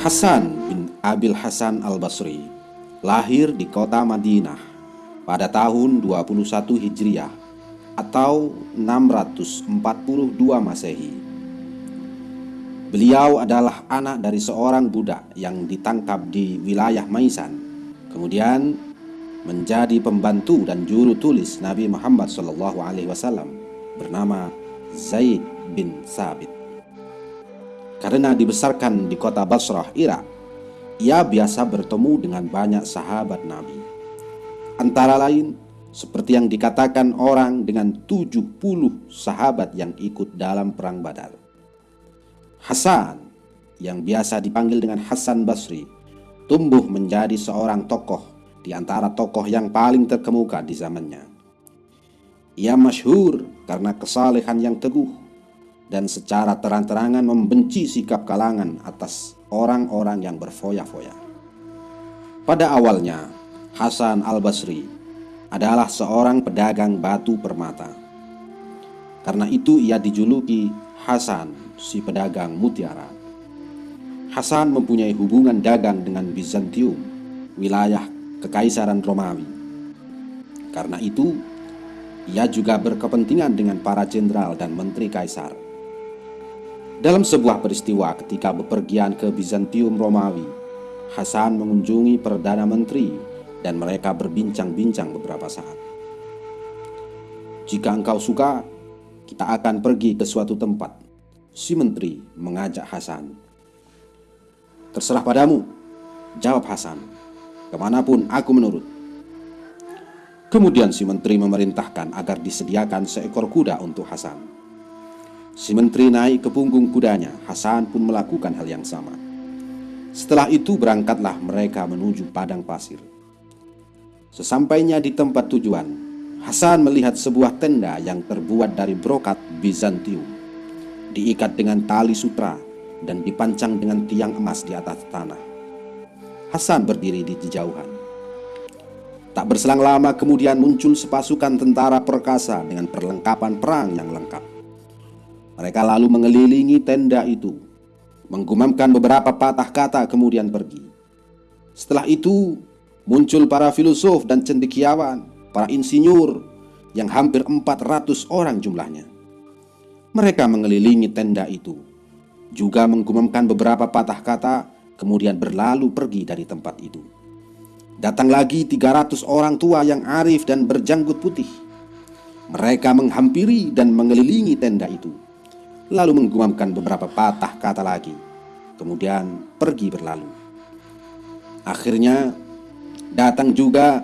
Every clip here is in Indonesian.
Hasan bin Abil Hasan al-Basri lahir di kota Madinah pada tahun 21 Hijriah atau 642 Masehi. Beliau adalah anak dari seorang budak yang ditangkap di wilayah Maisan. Kemudian menjadi pembantu dan juru tulis Nabi Muhammad SAW bernama Zaid bin Sabit. Karena dibesarkan di kota Basrah, Irak, ia biasa bertemu dengan banyak sahabat Nabi. Antara lain, seperti yang dikatakan orang dengan 70 sahabat yang ikut dalam perang Badar. Hasan, yang biasa dipanggil dengan Hasan Basri, tumbuh menjadi seorang tokoh di antara tokoh yang paling terkemuka di zamannya. Ia masyhur karena kesalehan yang teguh dan secara terang-terangan membenci sikap kalangan atas orang-orang yang berfoya-foya. Pada awalnya, Hasan al-Basri adalah seorang pedagang batu permata. Karena itu ia dijuluki Hasan si pedagang mutiara. Hasan mempunyai hubungan dagang dengan Bizantium, wilayah kekaisaran Romawi. Karena itu, ia juga berkepentingan dengan para jenderal dan menteri kaisar dalam sebuah peristiwa ketika bepergian ke Bizantium Romawi, Hasan mengunjungi Perdana Menteri dan mereka berbincang-bincang beberapa saat. Jika engkau suka, kita akan pergi ke suatu tempat. Si menteri mengajak Hasan. Terserah padamu, jawab Hasan. Ke mana pun aku menurut. Kemudian si menteri memerintahkan agar disediakan seekor kuda untuk Hasan. Si menteri naik ke punggung kudanya. Hasan pun melakukan hal yang sama. Setelah itu berangkatlah mereka menuju padang pasir. Sesampainya di tempat tujuan, Hasan melihat sebuah tenda yang terbuat dari brokat Bizantium, diikat dengan tali sutra dan dipancang dengan tiang emas di atas tanah. Hasan berdiri di jauhan. Tak berselang lama kemudian muncul sepasukan tentara perkasa dengan perlengkapan perang yang lengkap. Mereka lalu mengelilingi tenda itu, menggumamkan beberapa patah kata kemudian pergi. Setelah itu, muncul para filosof dan cendekiawan, para insinyur yang hampir 400 orang jumlahnya. Mereka mengelilingi tenda itu, juga menggumamkan beberapa patah kata, kemudian berlalu pergi dari tempat itu. Datang lagi 300 orang tua yang arif dan berjanggut putih. Mereka menghampiri dan mengelilingi tenda itu lalu menggumamkan beberapa patah kata lagi, kemudian pergi berlalu. Akhirnya datang juga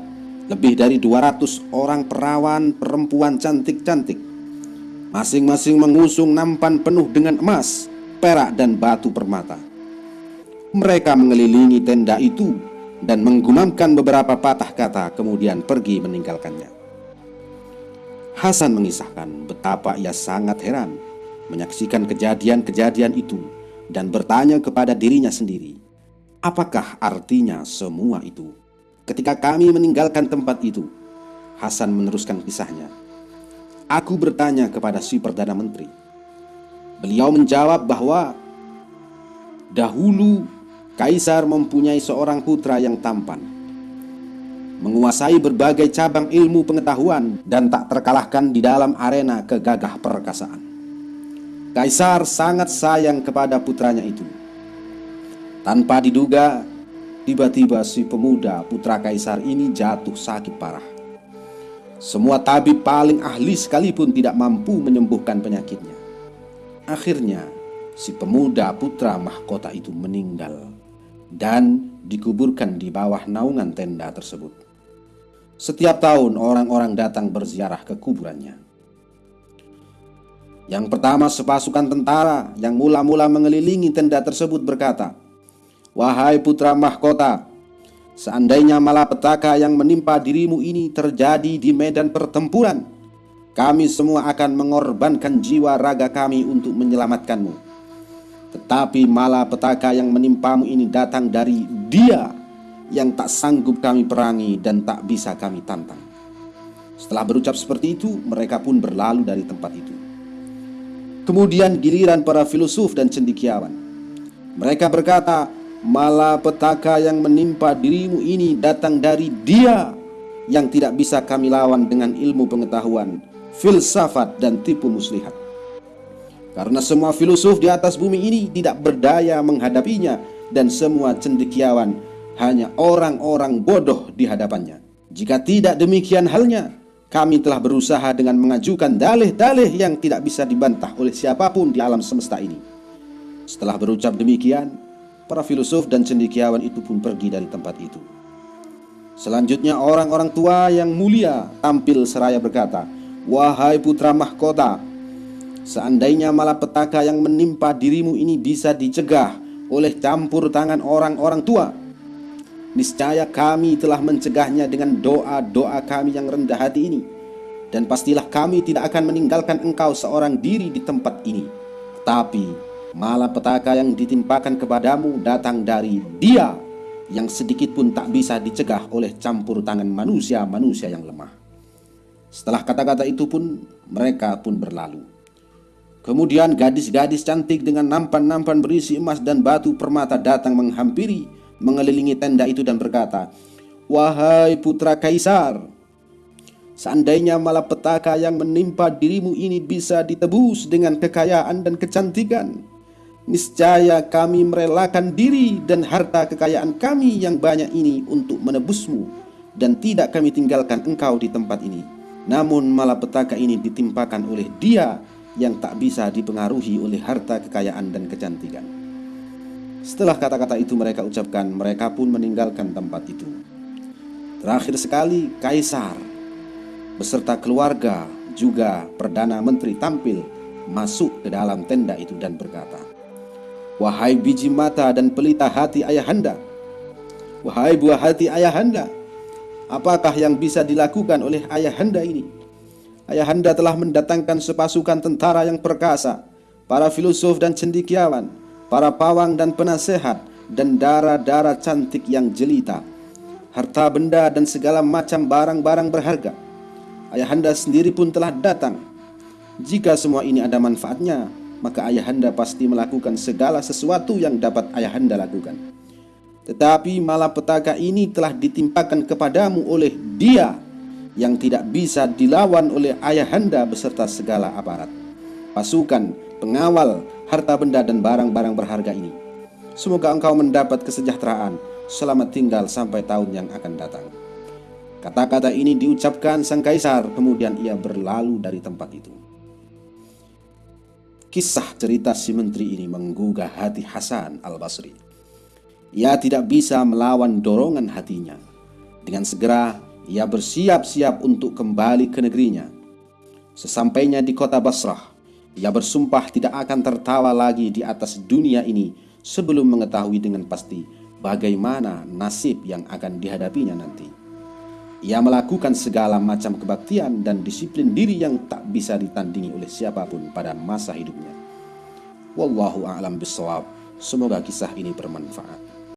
lebih dari 200 orang perawan perempuan cantik-cantik. Masing-masing mengusung nampan penuh dengan emas, perak dan batu permata. Mereka mengelilingi tenda itu dan menggumamkan beberapa patah kata kemudian pergi meninggalkannya. Hasan mengisahkan betapa ia sangat heran menyaksikan kejadian-kejadian itu dan bertanya kepada dirinya sendiri, apakah artinya semua itu? Ketika kami meninggalkan tempat itu, Hasan meneruskan kisahnya. Aku bertanya kepada si Perdana Menteri. Beliau menjawab bahwa dahulu Kaisar mempunyai seorang putra yang tampan, menguasai berbagai cabang ilmu pengetahuan dan tak terkalahkan di dalam arena kegagah perkasaan. Kaisar sangat sayang kepada putranya itu. Tanpa diduga, tiba-tiba si pemuda putra kaisar ini jatuh sakit parah. Semua tabib paling ahli sekalipun tidak mampu menyembuhkan penyakitnya. Akhirnya, si pemuda putra mahkota itu meninggal dan dikuburkan di bawah naungan tenda tersebut. Setiap tahun orang-orang datang berziarah ke kuburannya. Yang pertama sepasukan tentara yang mula-mula mengelilingi tenda tersebut berkata, Wahai putra mahkota, seandainya malapetaka yang menimpa dirimu ini terjadi di medan pertempuran, kami semua akan mengorbankan jiwa raga kami untuk menyelamatkanmu. Tetapi malapetaka yang menimpamu ini datang dari dia yang tak sanggup kami perangi dan tak bisa kami tantang. Setelah berucap seperti itu, mereka pun berlalu dari tempat itu. Kemudian giliran para filosof dan cendikiawan. Mereka berkata, Malapetaka yang menimpa dirimu ini datang dari dia yang tidak bisa kami lawan dengan ilmu pengetahuan, filsafat dan tipu muslihat. Karena semua filosof di atas bumi ini tidak berdaya menghadapinya dan semua cendekiawan hanya orang-orang bodoh di hadapannya. Jika tidak demikian halnya, kami telah berusaha dengan mengajukan dalih-dalih yang tidak bisa dibantah oleh siapa pun di alam semesta ini. Setelah berucap demikian, para filosof dan cendekiawan itu pun pergi dari tempat itu. Selanjutnya orang-orang tua yang mulia tampil seraya berkata, Wahai putra mahkota, seandainya malapetaka yang menimpa dirimu ini bisa dicegah oleh campur tangan orang-orang tua, Niscaya kami telah mencegahnya dengan doa-doa kami yang rendah hati ini. Dan pastilah kami tidak akan meninggalkan engkau seorang diri di tempat ini. Tapi malah petaka yang ditimpakan kepadamu datang dari dia Yang sedikit pun tak bisa dicegah oleh campur tangan manusia-manusia yang lemah. Setelah kata-kata itu pun mereka pun berlalu. Kemudian gadis-gadis cantik dengan nampan-nampan berisi emas dan batu permata datang menghampiri mengelilingi tenda itu dan berkata, Wahai putra kaisar, seandainya malapetaka yang menimpa dirimu ini bisa ditebus dengan kekayaan dan kecantikan, niscaya kami merelakan diri dan harta kekayaan kami yang banyak ini untuk menebusmu dan tidak kami tinggalkan engkau di tempat ini. Namun malapetaka ini ditimpakan oleh dia yang tak bisa dipengaruhi oleh harta kekayaan dan kecantikan. Setelah kata-kata itu mereka ucapkan, mereka pun meninggalkan tempat itu. Terakhir sekali, kaisar beserta keluarga juga perdana menteri tampil masuk ke dalam tenda itu dan berkata, "Wahai biji mata dan pelita hati ayahanda, wahai buah hati ayahanda, apakah yang bisa dilakukan oleh ayahanda ini? Ayahanda telah mendatangkan sepasukan tentara yang perkasa, para filosof dan cendikiawan." Para pawang dan penasehat, dan darah-darah cantik yang jelita, harta benda dan segala macam barang-barang berharga. Ayahanda sendiri pun telah datang. Jika semua ini ada manfaatnya, maka ayahanda pasti melakukan segala sesuatu yang dapat ayahanda lakukan. Tetapi malapetaka ini telah ditimpakan kepadamu oleh dia yang tidak bisa dilawan oleh ayahanda beserta segala aparat, pasukan, pengawal, harta benda dan barang-barang berharga ini. Semoga engkau mendapat kesejahteraan selamat tinggal sampai tahun yang akan datang. Kata-kata ini diucapkan sang kaisar, kemudian ia berlalu dari tempat itu. Kisah cerita si menteri ini menggugah hati Hasan al-Basri. Ia tidak bisa melawan dorongan hatinya. Dengan segera ia bersiap-siap untuk kembali ke negerinya. Sesampainya di kota Basrah, ia bersumpah tidak akan tertawa lagi di atas dunia ini sebelum mengetahui dengan pasti bagaimana nasib yang akan dihadapinya nanti. Ia melakukan segala macam kebaktian dan disiplin diri yang tak bisa ditandingi oleh siapa pun pada masa hidupnya. Wallahu a'lam bishawab. Semoga kisah ini bermanfaat.